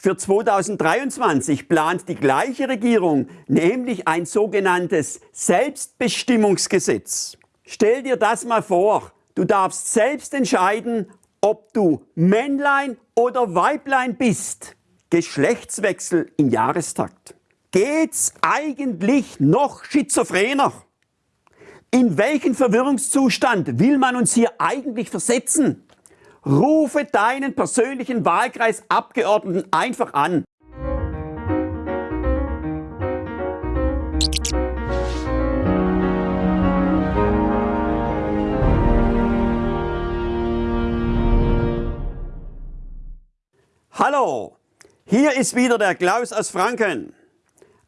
Für 2023 plant die gleiche Regierung nämlich ein sogenanntes Selbstbestimmungsgesetz. Stell dir das mal vor, du darfst selbst entscheiden, ob du Männlein oder Weiblein bist. Geschlechtswechsel im Jahrestakt. Geht's eigentlich noch schizophrener? In welchen Verwirrungszustand will man uns hier eigentlich versetzen? Rufe deinen persönlichen Wahlkreisabgeordneten einfach an. Hallo, hier ist wieder der Klaus aus Franken.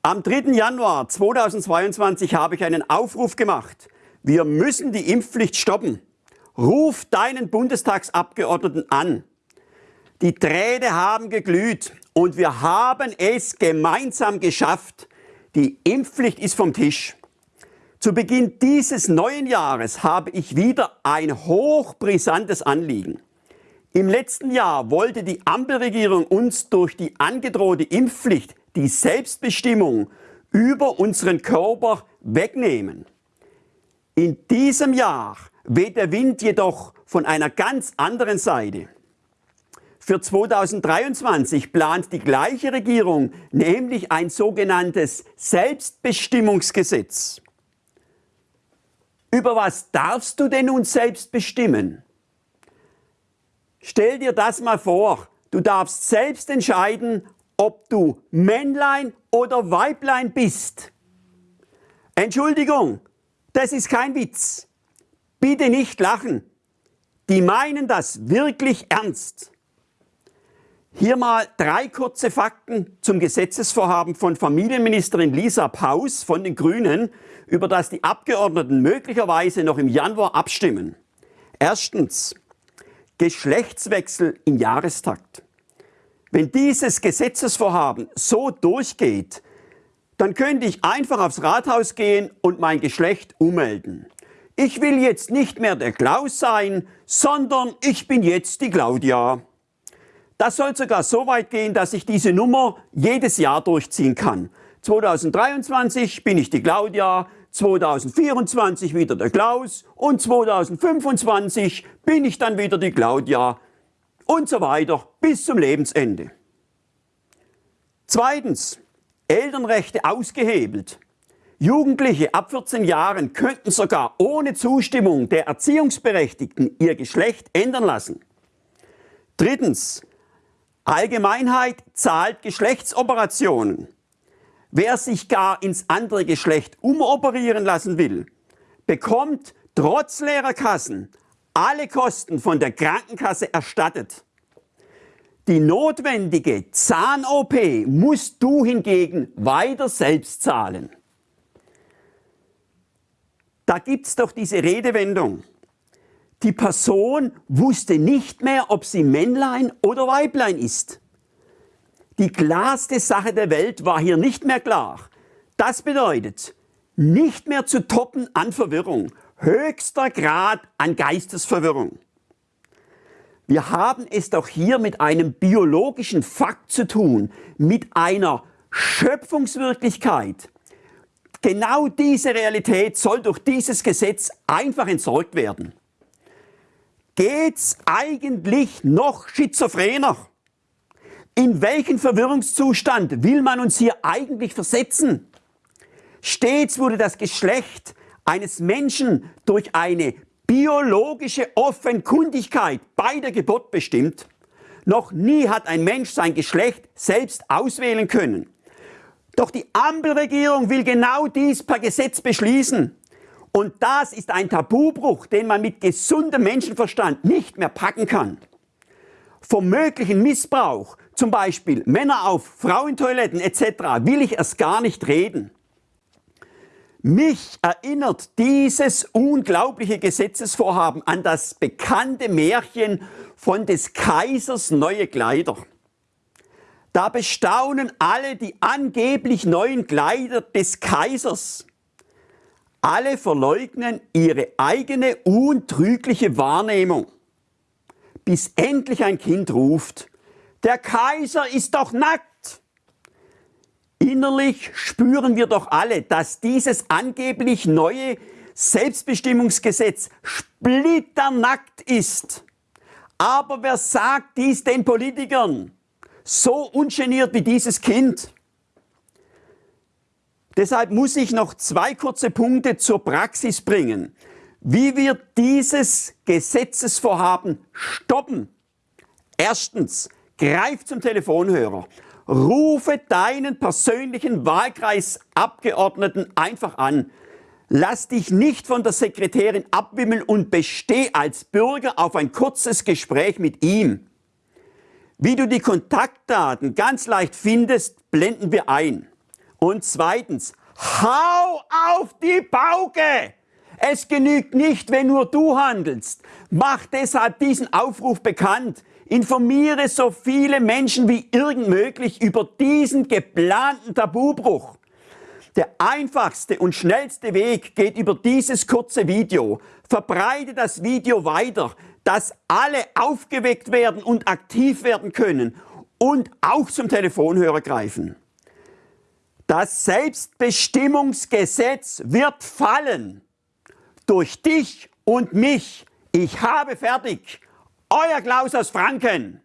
Am 3. Januar 2022 habe ich einen Aufruf gemacht. Wir müssen die Impfpflicht stoppen. Ruf deinen Bundestagsabgeordneten an. Die Träne haben geglüht und wir haben es gemeinsam geschafft. Die Impfpflicht ist vom Tisch. Zu Beginn dieses neuen Jahres habe ich wieder ein hochbrisantes Anliegen. Im letzten Jahr wollte die Ampelregierung uns durch die angedrohte Impfpflicht die Selbstbestimmung über unseren Körper wegnehmen. In diesem Jahr weht der Wind jedoch von einer ganz anderen Seite. Für 2023 plant die gleiche Regierung nämlich ein sogenanntes Selbstbestimmungsgesetz. Über was darfst du denn nun selbst bestimmen? Stell dir das mal vor, du darfst selbst entscheiden, ob du Männlein oder Weiblein bist. Entschuldigung, das ist kein Witz. Bitte nicht lachen. Die meinen das wirklich ernst. Hier mal drei kurze Fakten zum Gesetzesvorhaben von Familienministerin Lisa Paus von den Grünen, über das die Abgeordneten möglicherweise noch im Januar abstimmen. Erstens, Geschlechtswechsel im Jahrestakt. Wenn dieses Gesetzesvorhaben so durchgeht, dann könnte ich einfach aufs Rathaus gehen und mein Geschlecht ummelden. Ich will jetzt nicht mehr der Klaus sein, sondern ich bin jetzt die Claudia. Das soll sogar so weit gehen, dass ich diese Nummer jedes Jahr durchziehen kann. 2023 bin ich die Claudia, 2024 wieder der Klaus und 2025 bin ich dann wieder die Claudia und so weiter bis zum Lebensende. Zweitens, Elternrechte ausgehebelt. Jugendliche ab 14 Jahren könnten sogar ohne Zustimmung der Erziehungsberechtigten ihr Geschlecht ändern lassen. Drittens, Allgemeinheit zahlt Geschlechtsoperationen. Wer sich gar ins andere Geschlecht umoperieren lassen will, bekommt trotz leerer Kassen alle Kosten von der Krankenkasse erstattet. Die notwendige Zahn-OP musst du hingegen weiter selbst zahlen. Da gibt es doch diese Redewendung. Die Person wusste nicht mehr, ob sie Männlein oder Weiblein ist. Die klarste Sache der Welt war hier nicht mehr klar. Das bedeutet, nicht mehr zu toppen an Verwirrung höchster Grad an Geistesverwirrung. Wir haben es doch hier mit einem biologischen Fakt zu tun, mit einer Schöpfungswirklichkeit. Genau diese Realität soll durch dieses Gesetz einfach entsorgt werden. Geht's eigentlich noch schizophrener? In welchen Verwirrungszustand will man uns hier eigentlich versetzen? Stets wurde das Geschlecht eines Menschen durch eine biologische Offenkundigkeit bei der Geburt bestimmt. Noch nie hat ein Mensch sein Geschlecht selbst auswählen können. Doch die Ampelregierung will genau dies per Gesetz beschließen. Und das ist ein Tabubruch, den man mit gesundem Menschenverstand nicht mehr packen kann. Vom möglichen Missbrauch, zum Beispiel Männer auf Frauentoiletten etc., will ich erst gar nicht reden. Mich erinnert dieses unglaubliche Gesetzesvorhaben an das bekannte Märchen von des Kaisers neue Kleider. Da bestaunen alle die angeblich neuen Kleider des Kaisers. Alle verleugnen ihre eigene untrügliche Wahrnehmung, bis endlich ein Kind ruft, Der Kaiser ist doch nackt. Innerlich spüren wir doch alle, dass dieses angeblich neue Selbstbestimmungsgesetz splitternackt ist. Aber wer sagt dies den Politikern? So ungeniert wie dieses Kind. Deshalb muss ich noch zwei kurze Punkte zur Praxis bringen, wie wir dieses Gesetzesvorhaben stoppen. Erstens, greif zum Telefonhörer. Rufe deinen persönlichen Wahlkreisabgeordneten einfach an. Lass dich nicht von der Sekretärin abwimmeln und besteh als Bürger auf ein kurzes Gespräch mit ihm. Wie du die Kontaktdaten ganz leicht findest, blenden wir ein. Und zweitens, hau auf die Pauke! Es genügt nicht, wenn nur du handelst. Mach deshalb diesen Aufruf bekannt. Informiere so viele Menschen wie irgend möglich über diesen geplanten Tabubruch. Der einfachste und schnellste Weg geht über dieses kurze Video. Verbreite das Video weiter, dass alle aufgeweckt werden und aktiv werden können und auch zum Telefonhörer greifen. Das Selbstbestimmungsgesetz wird fallen. Durch dich und mich. Ich habe fertig. Euer Klaus aus Franken.